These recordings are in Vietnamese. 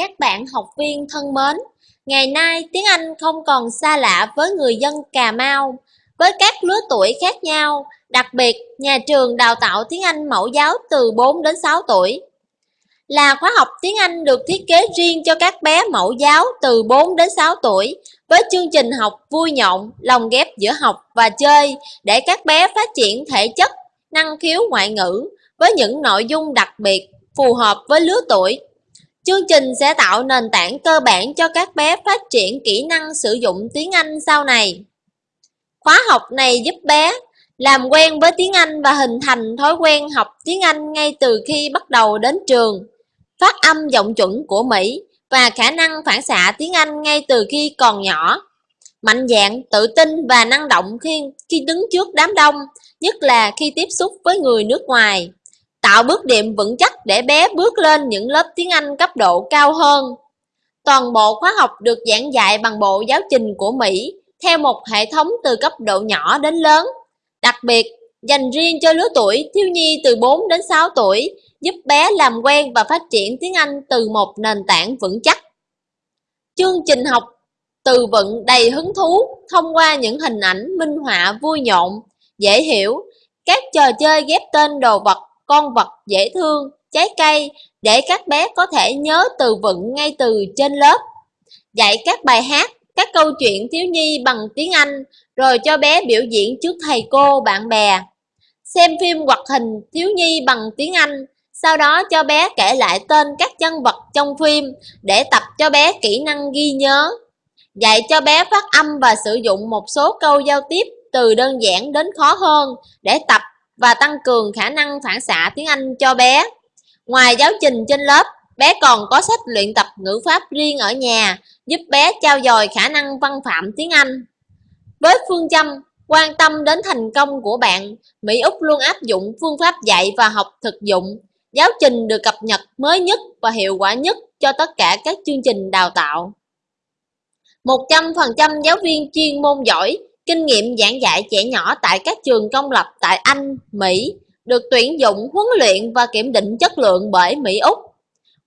các bạn học viên thân mến. Ngày nay tiếng Anh không còn xa lạ với người dân Cà Mau. Với các lứa tuổi khác nhau, đặc biệt nhà trường đào tạo tiếng Anh mẫu giáo từ 4 đến 6 tuổi. Là khóa học tiếng Anh được thiết kế riêng cho các bé mẫu giáo từ 4 đến 6 tuổi với chương trình học vui nhộn, lồng ghép giữa học và chơi để các bé phát triển thể chất, năng khiếu ngoại ngữ với những nội dung đặc biệt phù hợp với lứa tuổi Chương trình sẽ tạo nền tảng cơ bản cho các bé phát triển kỹ năng sử dụng tiếng Anh sau này. Khóa học này giúp bé làm quen với tiếng Anh và hình thành thói quen học tiếng Anh ngay từ khi bắt đầu đến trường, phát âm giọng chuẩn của Mỹ và khả năng phản xạ tiếng Anh ngay từ khi còn nhỏ. Mạnh dạn, tự tin và năng động khi, khi đứng trước đám đông, nhất là khi tiếp xúc với người nước ngoài tạo bước đệm vững chắc để bé bước lên những lớp tiếng Anh cấp độ cao hơn. Toàn bộ khóa học được giảng dạy bằng bộ giáo trình của Mỹ theo một hệ thống từ cấp độ nhỏ đến lớn. Đặc biệt, dành riêng cho lứa tuổi thiếu nhi từ 4 đến 6 tuổi, giúp bé làm quen và phát triển tiếng Anh từ một nền tảng vững chắc. Chương trình học từ vựng đầy hứng thú thông qua những hình ảnh minh họa vui nhộn, dễ hiểu, các trò chơi ghép tên đồ vật con vật dễ thương, trái cây để các bé có thể nhớ từ vựng ngay từ trên lớp. Dạy các bài hát, các câu chuyện thiếu nhi bằng tiếng Anh rồi cho bé biểu diễn trước thầy cô, bạn bè. Xem phim hoạt hình thiếu nhi bằng tiếng Anh, sau đó cho bé kể lại tên các nhân vật trong phim để tập cho bé kỹ năng ghi nhớ. Dạy cho bé phát âm và sử dụng một số câu giao tiếp từ đơn giản đến khó hơn để tập và tăng cường khả năng phản xạ tiếng Anh cho bé. Ngoài giáo trình trên lớp, bé còn có sách luyện tập ngữ pháp riêng ở nhà, giúp bé trao dồi khả năng văn phạm tiếng Anh. Với phương châm quan tâm đến thành công của bạn, Mỹ Úc luôn áp dụng phương pháp dạy và học thực dụng. Giáo trình được cập nhật mới nhất và hiệu quả nhất cho tất cả các chương trình đào tạo. 100% giáo viên chuyên môn giỏi Kinh nghiệm giảng dạy trẻ nhỏ tại các trường công lập tại Anh, Mỹ được tuyển dụng, huấn luyện và kiểm định chất lượng bởi Mỹ Úc.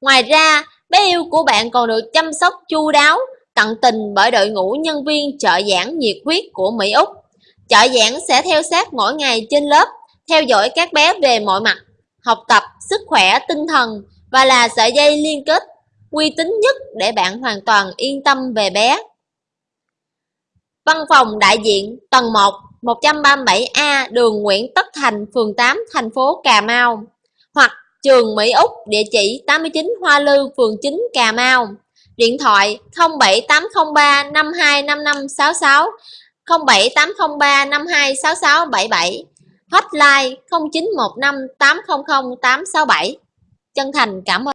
Ngoài ra, bé yêu của bạn còn được chăm sóc chu đáo, tận tình bởi đội ngũ nhân viên trợ giảng nhiệt huyết của Mỹ Úc. Trợ giảng sẽ theo sát mỗi ngày trên lớp, theo dõi các bé về mọi mặt, học tập, sức khỏe, tinh thần và là sợi dây liên kết uy tín nhất để bạn hoàn toàn yên tâm về bé. Văn phòng đại diện tầng 1 137A đường Nguyễn Tất Thành, phường 8, thành phố Cà Mau. Hoặc trường Mỹ Úc, địa chỉ 89 Hoa Lư, phường 9, Cà Mau. Điện thoại 07803 525566 07803 526677 Hotline 0915 800 867 Chân thành cảm ơn.